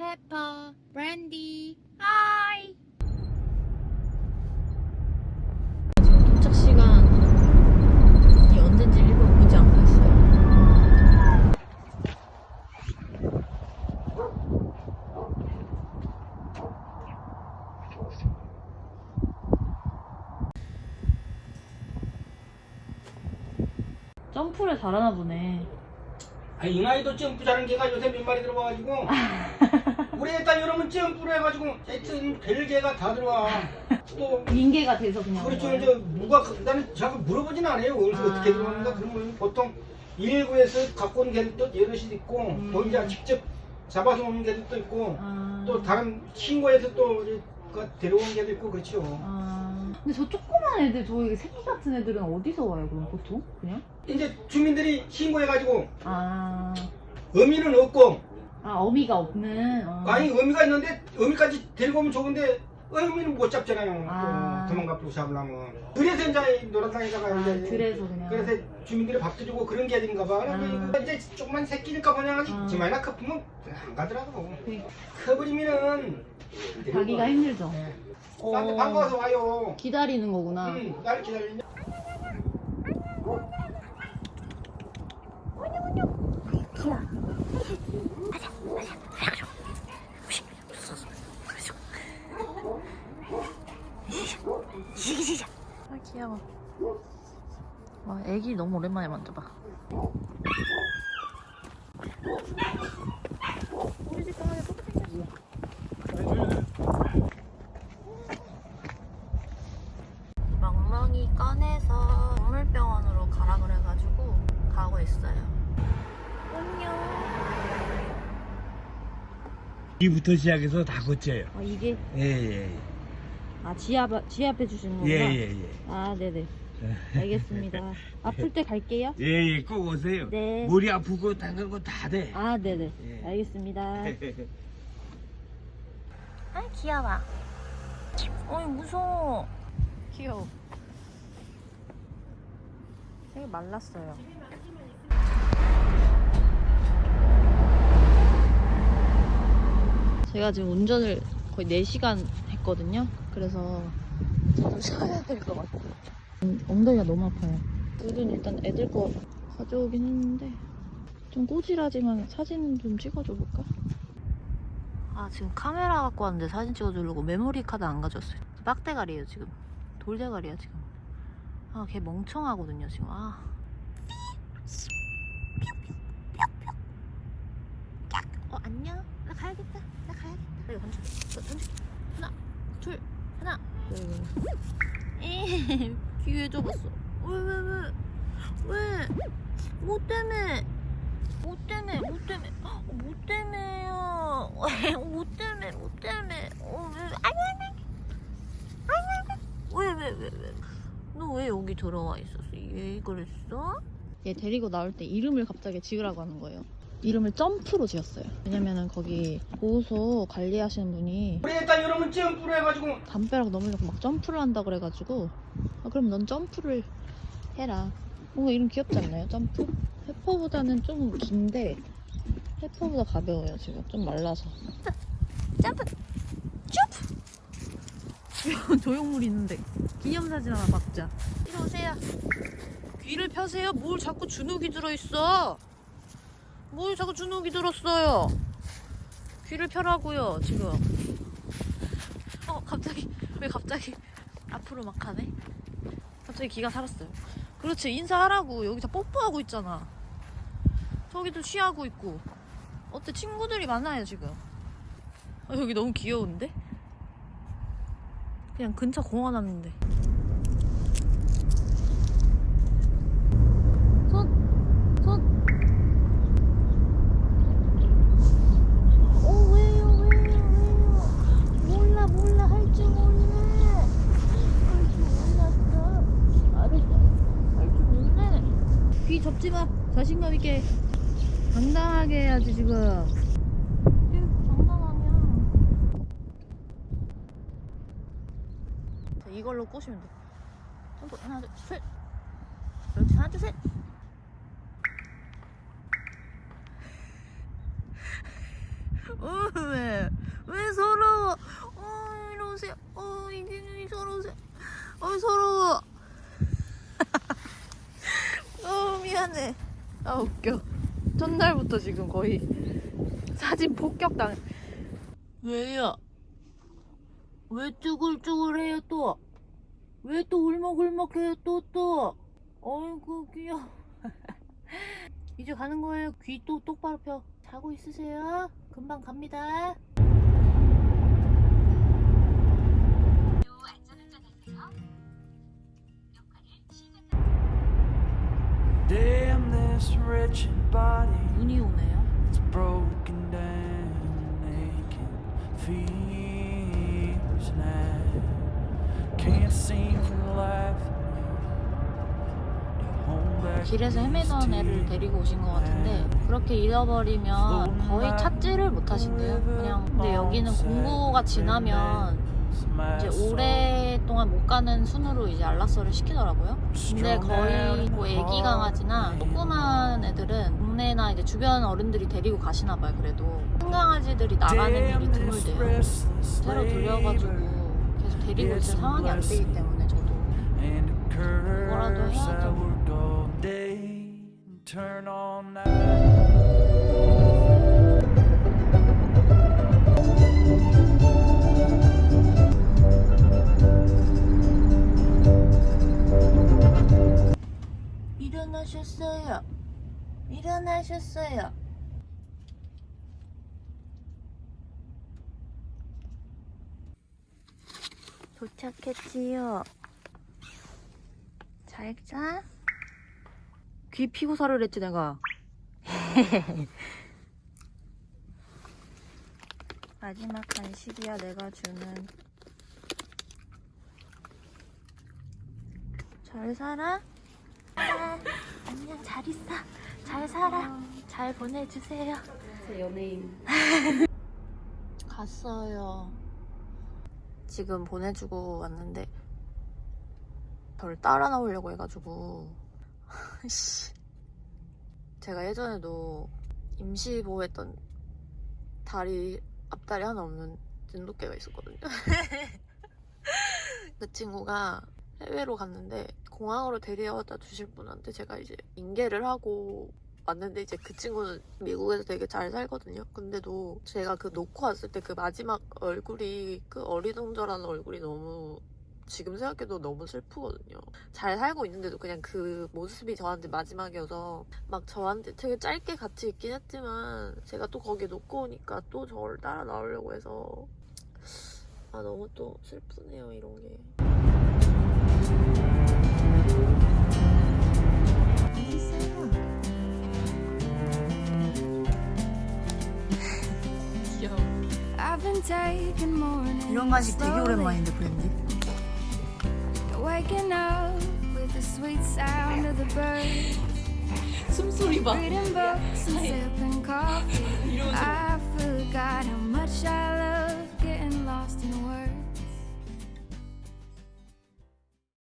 페퍼, 브랜디, 하이. 지금 도착 시간이 언젠지 일본 보지 않고 있어요. 점프를 잘하나 보네. 아, 이 나이도 점프 잘하는 개가 요새 몇 마리 들어와가지고 우리 애딸 여러분 점프를 해가지고 하여튼 별개가 다 들어와 또 인계가 돼서 그냥. 그렇죠 온 이제? 누가 그- 나는 자꾸 물어보진 않아요 어디서 아. 어떻게 들어오는가 그런 걸 보통 119에서 갖고 온 개들도 여럿이 있고 음. 또 이제 직접 잡아서 오는 개들도 있고 아. 또 다른 신고에서 또그 데려온 개도 있고 그렇죠 아. 근데 저 조그만 애들, 저 새끼 같은 애들은 어디서 와요, 그럼 보통? 그냥? 이제 주민들이 신고해가지고 아. 의미는 없고 아, 어미가 없는. 어. 아니 의미가 있는데 의미까지 데리고 오면 좋은데 의미는 못 잡잖아요. 아. 또 도망가고 잡으려면. 그래서 이제 놀아다니다가 아, 이제 그래서 그냥. 그래서 주민들이 밥도 주고 그런 게 아닌가 봐. 아. 이제 조금만 새끼니까 그냥 아. 지만이나 커프면 안 가더라고. 그- 커버리면은 가기가 힘들죠. 네. 어. 나한테 반가워서 와요. 기다리는 거구나. 응, 나를 기다리냐? 아, 귀여워. 와, 애기 너무 오랜만에 만져봐. 우리 집 강아지 똑같이 생겼어. 멍멍이 꺼내서 동물병원으로 가라 그래가지고 가고 있어요. 안녕. 이부터 시작해서 다 고쳐요. 아, 이게 예, 예, 아 지압 지압해 주시는 예. 거구나. 예, 예, 예. 아, 네네. 알겠습니다. 아플 때 갈게요. 예, 예, 꼭 오세요. 네. 머리 아프고 다른 거다 돼. 아, 네네. 예. 알겠습니다. 아, 귀여워. 어이, 무서워. 귀여워. 되게 말랐어요. 제가 지금 운전을 거의 4시간 했거든요. 그래서 저도 쉬어야 될 것 같아요. 음, 엉덩이가 너무 아파요. 물은 일단 애들 거 가져오긴 했는데 좀 꼬질하지만 사진 좀 찍어줘 볼까? 아 지금 카메라 갖고 왔는데 사진 찍어주려고 메모리 카드 안 가져왔어요 빡대가리예요 지금 돌대가리야 지금 아 걔 멍청하거든요 지금 아 어, 안녕 나 가야겠다 나 가야겠다 이거 던져 던져 하나 둘 하나 둘 귀에 접었어 왜왜왜 왜? 뭐 때문에? 뭐 때문에? 뭐 때문에? 어, 뭐 때문에요? 뭐 때문에? 뭐 때문에? 어, 왜? 아니 아니 아니 아니 왜왜 왜 왜? 너 왜 여기 들어와 있었어? 왜 그랬어? 얘 데리고 나올 때 이름을 갑자기 지으라고 하는 거예요. 이름을 점프로 지었어요. 왜냐면은 거기 보호소 관리하시는 분이 우리 애딸 여러분 점프를 해가지고 담벼락 넘으려고 막 점프를 한다 그래가지고 아, 그럼 넌 점프를 해라. 뭔가 이름 귀엽지 않나요? 점프? 해퍼보다는 좀 긴데 해퍼보다 가벼워요 지금. 좀 말라서. 점프! 점프 조형물 있는데. 기념사진 하나 박자. 이리 오세요. 귀를 펴세요? 뭘 자꾸 주눅이 들어있어 뭘 자꾸 주눅이 들었어요 귀를 펴라고요 지금 어 갑자기 왜 갑자기 앞으로 막 가네? 갑자기 기가 살았어요. 그렇지 인사하라고 여기서 뽀뽀하고 있잖아. 저기도 취하고 있고. 어때 친구들이 많아요 지금. 아, 여기 너무 귀여운데? 그냥 근처 공원 왔는데. 손, 손. 어 왜요 왜요 왜요? 몰라 몰라 할 줄 몰라. 할 줄 몰랐어. 알았어. 할 줄 몰라. 귀 접지 마. 자신감 있게. 당당하게 해야지 지금. 이걸로 꼬시면 돼. 점프 하나 둘 셋. 그렇지 하나 둘 셋. 어, 왜? 왜 서러워? 어, 이리 오세요. 어, 이기준이 서러우세요. 어, 서러워. 어, 미안해. 아, 웃겨. 첫날부터 지금 거의 사진 폭격당. 왜요? 왜 쭈글쭈글해요 또? 왜 또 울먹울먹해요 또 또? 어이구 귀여워. 이제 가는 거예요. 귀 또 똑바로 펴. 자고 있으세요. 금방 갑니다. 눈이 오네요. 길에서 헤매던 애를. 데리고 오신 것 같은데 그렇게 잃어버리면 거의 찾지를 못하신대요. 그냥 근데 여기는 공구가 지나면 이제 오랫동안 못 가는 순으로 이제 안락사를 시키더라고요. 근데 거의 뭐 애기 강아지나 조그만 애들은 동네나 이제 주변 어른들이 데리고 가시나 봐요. 그래도 큰 강아지들이 나가는 일이 드물대요. 새로 들려가지고 계속 데리고 있을 상황이 안 되기 때문에 저도 뭐라도 해야죠. 도착했지요. 잘 자. 귀 피고 살을 했지 내가. 마지막 간식이야 내가 주는. 잘 살아? 아, 안녕 잘 있어 잘 살아 잘 보내주세요 제 연예인 갔어요 지금 보내주고 왔는데 저를 따라 나오려고 해가지고 씨. 제가 예전에도 임시 보호했던 다리 앞다리 하나 없는 진돗개가 있었거든요 그 친구가 해외로 갔는데 공항으로 데려다 주실 분한테 제가 이제 인계를 하고 왔는데 이제 그 친구는 미국에서 되게 잘 살거든요. 근데도 제가 그 놓고 왔을 때 그 마지막 얼굴이 그 어리둥절한 얼굴이 너무 지금 생각해도 너무 슬프거든요. 잘 살고 있는데도 그냥 그 모습이 저한테 마지막이어서 막 저한테 되게 짧게 같이 있긴 했지만 제가 또 거기에 놓고 오니까 또 저를 따라 나오려고 해서 아 너무 또 슬프네요 이런 게. 이런 간식 되게 오랜만인데 브랜디 숨소리 봐 이런 소리